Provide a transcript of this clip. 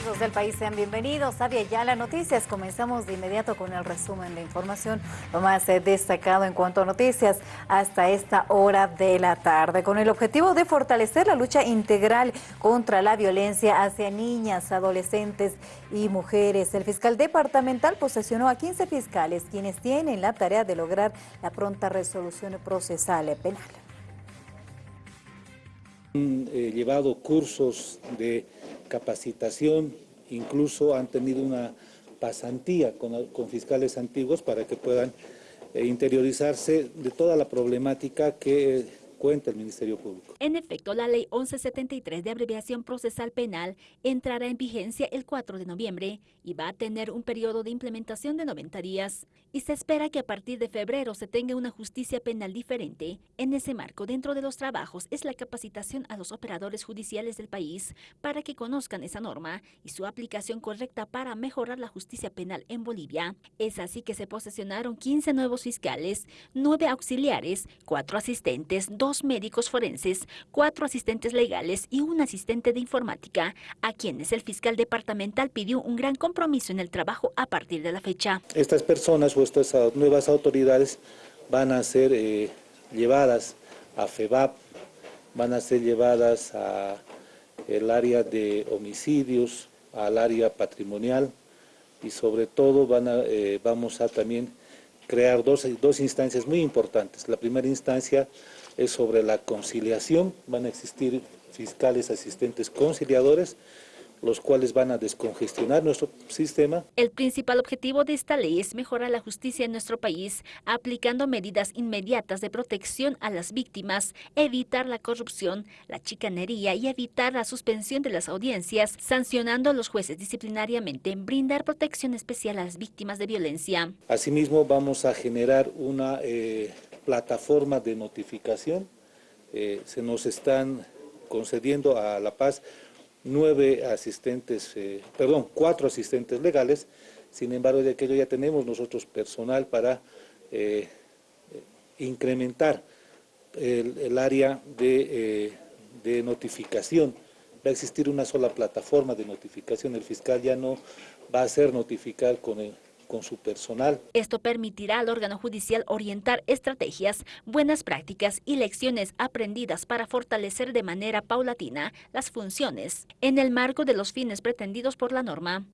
Amigos del país, sean bienvenidos a las Noticias. Comenzamos de inmediato con el resumen de información, lo más eh, destacado en cuanto a noticias hasta esta hora de la tarde, con el objetivo de fortalecer la lucha integral contra la violencia hacia niñas, adolescentes y mujeres. El fiscal departamental posesionó a 15 fiscales, quienes tienen la tarea de lograr la pronta resolución procesal penal. Han eh, llevado cursos de capacitación, incluso han tenido una pasantía con, fiscales antiguos para que puedan eh, interiorizarse de toda la problemática que cuenta el Ministerio Público. En efecto, la Ley 1173 de abreviación procesal penal entrará en vigencia el 4 de noviembre y va a tener un periodo de implementación de 90 días. Y se espera que a partir de febrero se tenga una justicia penal diferente. En ese marco, dentro de los trabajos, es la capacitación a los operadores judiciales del país para que conozcan esa norma y su aplicación correcta para mejorar la justicia penal en Bolivia. Es así que se posesionaron 15 nuevos fiscales, 9 auxiliares, 4 asistentes, 2 dos médicos forenses, cuatro asistentes legales y un asistente de informática, a quienes el fiscal departamental pidió un gran compromiso en el trabajo a partir de la fecha. Estas personas o estas nuevas autoridades van a ser eh, llevadas a FEBAP, van a ser llevadas al área de homicidios, al área patrimonial y sobre todo van a, eh, vamos a también crear dos, dos instancias muy importantes. La primera instancia es sobre la conciliación, van a existir fiscales asistentes conciliadores, los cuales van a descongestionar nuestro sistema. El principal objetivo de esta ley es mejorar la justicia en nuestro país, aplicando medidas inmediatas de protección a las víctimas, evitar la corrupción, la chicanería y evitar la suspensión de las audiencias, sancionando a los jueces disciplinariamente, brindar protección especial a las víctimas de violencia. Asimismo, vamos a generar una... Eh, plataforma de notificación. Eh, se nos están concediendo a La Paz nueve asistentes, eh, perdón, cuatro asistentes legales, sin embargo de aquello ya tenemos nosotros personal para eh, incrementar el, área de, de notificación. Va a existir una sola plataforma de notificación, el fiscal ya no va a hacer notificar con el con su personal. Esto permitirá al órgano judicial orientar estrategias, buenas prácticas y lecciones aprendidas para fortalecer de manera paulatina las funciones en el marco de los fines pretendidos por la norma.